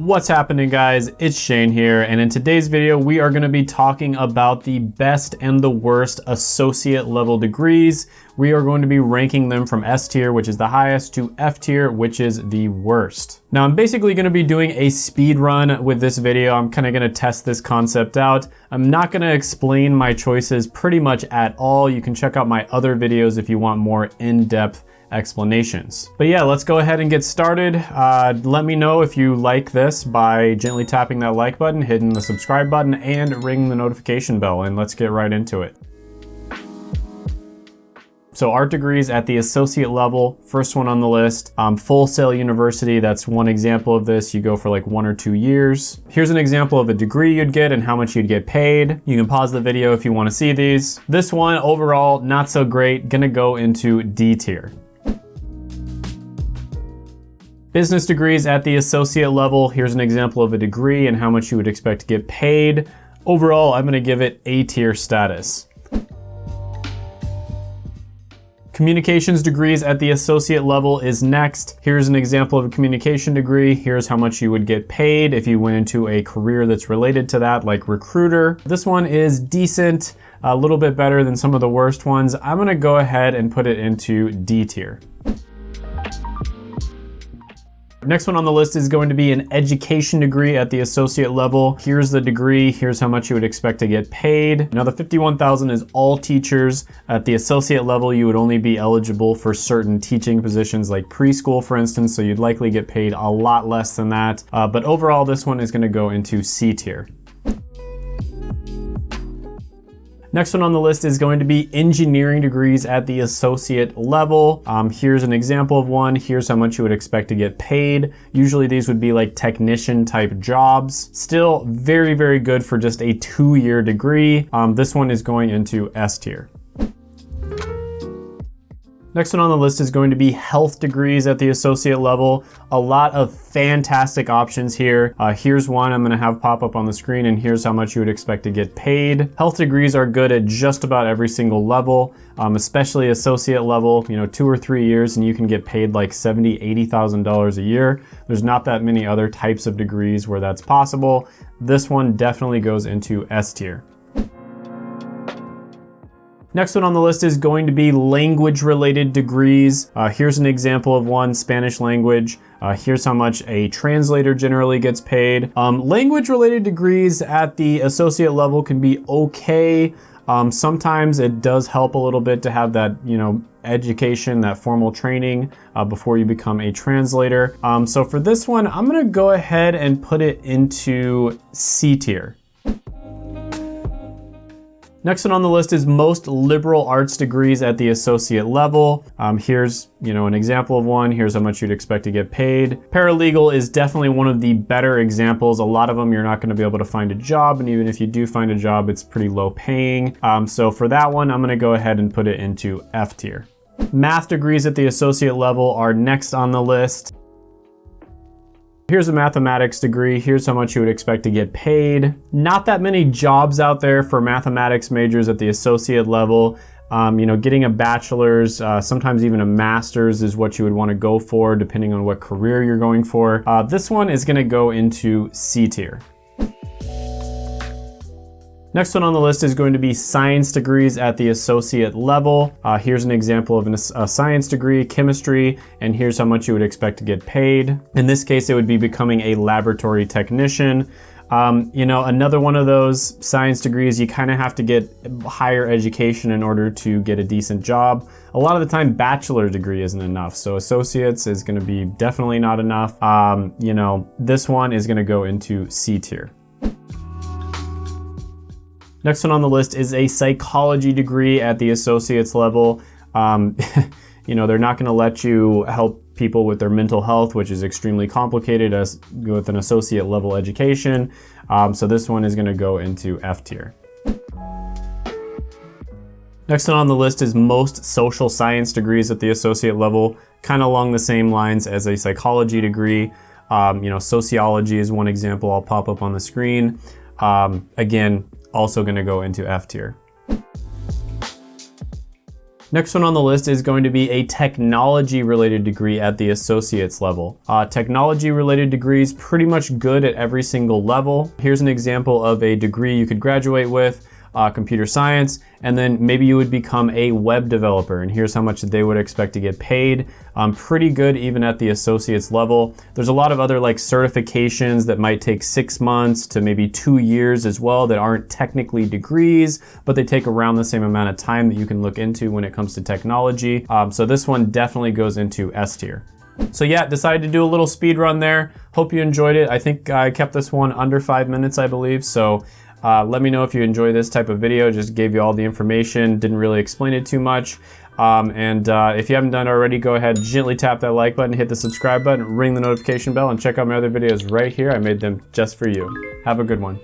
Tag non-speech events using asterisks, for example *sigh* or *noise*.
What's happening guys? It's Shane here and in today's video we are going to be talking about the best and the worst associate level degrees. We are going to be ranking them from S tier which is the highest to F tier which is the worst. Now I'm basically going to be doing a speed run with this video. I'm kind of going to test this concept out. I'm not going to explain my choices pretty much at all. You can check out my other videos if you want more in-depth explanations. But yeah, let's go ahead and get started. Uh, let me know if you like this by gently tapping that like button, hitting the subscribe button, and ringing the notification bell, and let's get right into it. So art degrees at the associate level, first one on the list, um, Full Sail University, that's one example of this. You go for like one or two years. Here's an example of a degree you'd get and how much you'd get paid. You can pause the video if you wanna see these. This one, overall, not so great, gonna go into D tier. Business degrees at the associate level. Here's an example of a degree and how much you would expect to get paid. Overall, I'm gonna give it A tier status. Communications degrees at the associate level is next. Here's an example of a communication degree. Here's how much you would get paid if you went into a career that's related to that, like recruiter. This one is decent, a little bit better than some of the worst ones. I'm gonna go ahead and put it into D tier. Next one on the list is going to be an education degree at the associate level. Here's the degree, here's how much you would expect to get paid. Now the 51,000 is all teachers. At the associate level, you would only be eligible for certain teaching positions like preschool, for instance, so you'd likely get paid a lot less than that. Uh, but overall, this one is gonna go into C tier. Next one on the list is going to be engineering degrees at the associate level. Um, here's an example of one. Here's how much you would expect to get paid. Usually these would be like technician type jobs. Still very, very good for just a two-year degree. Um, this one is going into S tier. Next one on the list is going to be health degrees at the associate level. A lot of fantastic options here. Uh, here's one I'm gonna have pop up on the screen and here's how much you would expect to get paid. Health degrees are good at just about every single level, um, especially associate level, you know, two or three years and you can get paid like $70,000, $80,000 a year. There's not that many other types of degrees where that's possible. This one definitely goes into S tier. Next one on the list is going to be language related degrees. Uh, here's an example of one, Spanish language. Uh, here's how much a translator generally gets paid. Um, language related degrees at the associate level can be okay. Um, sometimes it does help a little bit to have that, you know, education, that formal training uh, before you become a translator. Um, so for this one, I'm gonna go ahead and put it into C tier. Next one on the list is most liberal arts degrees at the associate level. Um, here's you know an example of one. Here's how much you'd expect to get paid. Paralegal is definitely one of the better examples. A lot of them you're not going to be able to find a job, and even if you do find a job, it's pretty low paying. Um, so for that one, I'm going to go ahead and put it into F tier. Math degrees at the associate level are next on the list. Here's a mathematics degree. Here's how much you would expect to get paid. Not that many jobs out there for mathematics majors at the associate level. Um, you know, getting a bachelor's, uh, sometimes even a master's is what you would want to go for depending on what career you're going for. Uh, this one is going to go into C tier. Next one on the list is going to be science degrees at the associate level. Uh, here's an example of an, a science degree, chemistry, and here's how much you would expect to get paid. In this case, it would be becoming a laboratory technician. Um, you know, another one of those science degrees, you kind of have to get higher education in order to get a decent job. A lot of the time, bachelor degree isn't enough. So associates is gonna be definitely not enough. Um, you know, this one is gonna go into C tier. Next one on the list is a psychology degree at the associate's level. Um, *laughs* you know, they're not gonna let you help people with their mental health, which is extremely complicated as with an associate level education. Um, so this one is gonna go into F tier. Next one on the list is most social science degrees at the associate level, kind of along the same lines as a psychology degree. Um, you know, sociology is one example I'll pop up on the screen. Um, again, also gonna go into F tier. Next one on the list is going to be a technology related degree at the associate's level. Uh, technology related degrees pretty much good at every single level. Here's an example of a degree you could graduate with uh, computer science, and then maybe you would become a web developer. And here's how much they would expect to get paid. Um, pretty good even at the associates level. There's a lot of other like certifications that might take six months to maybe two years as well that aren't technically degrees, but they take around the same amount of time that you can look into when it comes to technology. Um, so this one definitely goes into S tier. So yeah, decided to do a little speed run there. Hope you enjoyed it. I think I kept this one under five minutes, I believe. So uh, let me know if you enjoy this type of video. Just gave you all the information, didn't really explain it too much. Um, and uh, if you haven't done it already, go ahead, gently tap that like button, hit the subscribe button, ring the notification bell, and check out my other videos right here. I made them just for you. Have a good one.